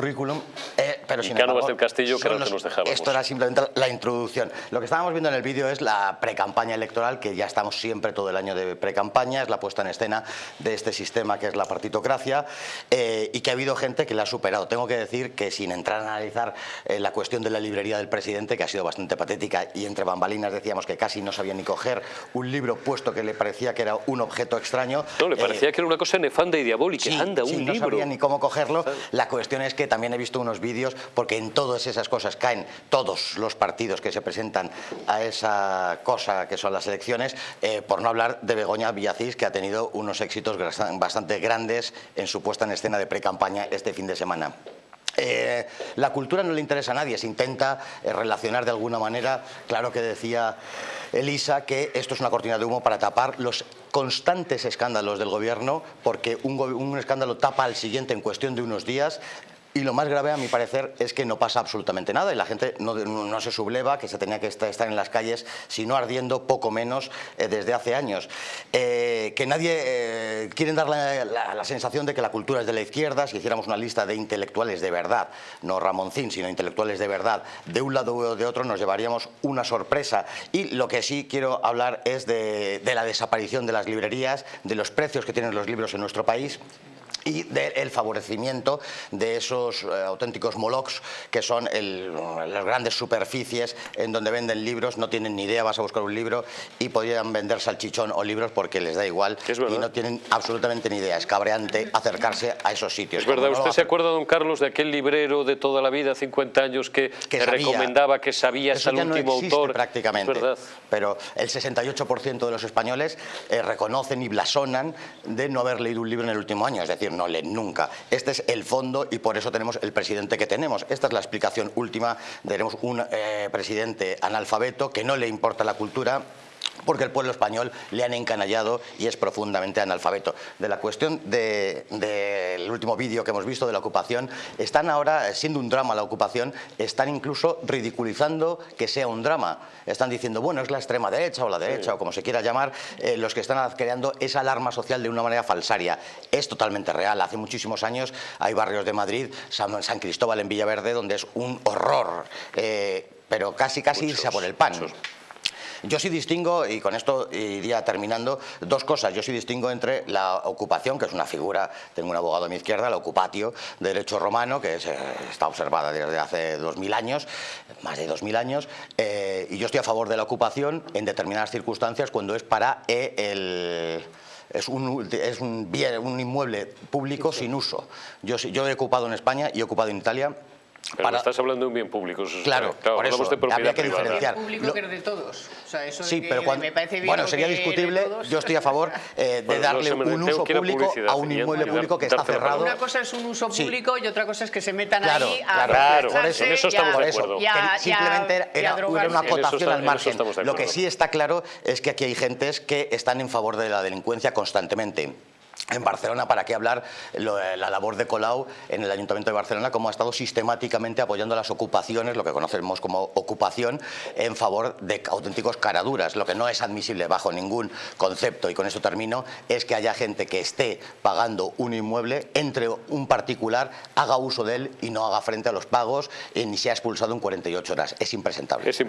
currículum, eh, pero sin embargo, del Castillo, que los- nos dejábamos. Esto era simplemente la introducción. Lo que estábamos viendo en el vídeo es la precampaña electoral, que ya estamos siempre todo el año de precampaña, es la puesta en escena de este sistema que es la partitocracia, eh, y que ha habido gente que la ha superado. Tengo que decir que sin entrar a analizar eh, la cuestión de la librería del presidente, que ha sido bastante patética, y entre bambalinas decíamos que casi no sabía ni coger un libro puesto que le parecía que era un objeto extraño. No, le eh, parecía que era una cosa nefanda y diabólica. Sí, Anda, sí, un no libro. sabía ni cómo cogerlo. La cuestión es que también he visto unos vídeos, porque en todas esas cosas caen todos los partidos que se presentan a esa cosa que son las elecciones, eh, por no hablar de Begoña Villacís, que ha tenido unos éxitos bastante grandes en su puesta en escena de pre-campaña este fin de semana. Eh, la cultura no le interesa a nadie, se intenta eh, relacionar de alguna manera, claro que decía Elisa que esto es una cortina de humo para tapar los constantes escándalos del gobierno, porque un escándalo tapa al siguiente en cuestión de unos días. Y lo más grave, a mi parecer, es que no pasa absolutamente nada y la gente no, no se subleva, que se tenía que estar, en las calles, si no ardiendo, poco menos, eh, desde hace años. Eh, que nadie eh, quieren dar la, la- la sensación de que la cultura es de la izquierda, si hiciéramos una lista de intelectuales de verdad, no Ramoncín, sino intelectuales de verdad, de un lado o de otro nos llevaríamos una sorpresa. Y lo que sí quiero hablar es de, de la desaparición de las librerías, de los precios que tienen los libros en nuestro país y del favorecimiento de esos eh, auténticos molocs que son el- las grandes superficies en donde venden libros, no tienen ni idea, vas a buscar un libro y podrían vender salchichón o libros porque les da igual y no tienen absolutamente ni idea. Es cabreante acercarse a esos sitios. Es verdad, Como ¿usted se acuerda, don Carlos, de aquel librero de toda la vida, 50 años, que, Que te sabía. recomendaba que sabías Eso al ya no último existe autor? prácticamente. Es verdad. Pero el 68% de los españoles eh, reconocen y blasonan de no haber leído un libro en el último año, es decir, no leen nunca. Este es el fondo y por eso tenemos el presidente que tenemos. Esta es la explicación última. Tenemos un eh, presidente analfabeto que no le importa la cultura porque el pueblo español le han encanallado y es profundamente analfabeto. De la cuestión de- del último vídeo que hemos visto de la ocupación, están ahora, eh, siendo un drama la ocupación, están incluso ridiculizando que sea un drama. Están diciendo, bueno, es la extrema derecha o la derecha o como se quiera llamar, eh, los que están creando esa alarma social de una manera falsaria. Es totalmente real. Hace muchísimos años hay barrios de Madrid, San, San Cristóbal en Villaverde, donde es un horror, eh, pero casi casi irse a por el pan. muchos. Yo sí distingo, y con esto iría terminando, dos cosas. Yo sí distingo entre la ocupación, que es una figura, tengo un abogado a mi izquierda, la ocupatio, de derecho romano, que es, eh, está observada desde hace 2000 años, más de 2000 años, eh, y yo estoy a favor de la ocupación en determinadas circunstancias cuando es para eh, el... Es un, es un bien, un inmueble público sin uso. Yo, yo he ocupado en España y he ocupado en Italia. Pero para- estás hablando de un bien público. eso es- Claro, por eso, de propiedad habría que privada. diferenciar. público Lo- que es de todos. O sea, eso de Sí, que pero cuando, me parece bien bueno, sería de discutible. Yo estoy a favor eh, de Bueno, darle un uso público a un inmueble público que está cerrado. Una cosa es un uso Sí. público y otra cosa es que se metan Claro, ahí a claro, Claro, en eso estamos de Por eso, acuerdo. a- simplemente era, una acotación al margen. estamos de Lo que sí está claro es que aquí hay gentes que están en favor de la delincuencia constantemente. En Barcelona, ¿para qué hablar lo- la labor de Colau en el Ayuntamiento de Barcelona, como ha estado sistemáticamente apoyando las ocupaciones, lo que conocemos como ocupación, en favor de auténticos caraduras? Lo que no es admisible bajo ningún concepto, y con eso termino, es que haya gente que esté pagando un inmueble, entre un particular, haga uso de él y no haga frente a los pagos, y ni sea expulsado en 48 horas. Es impresentable. Es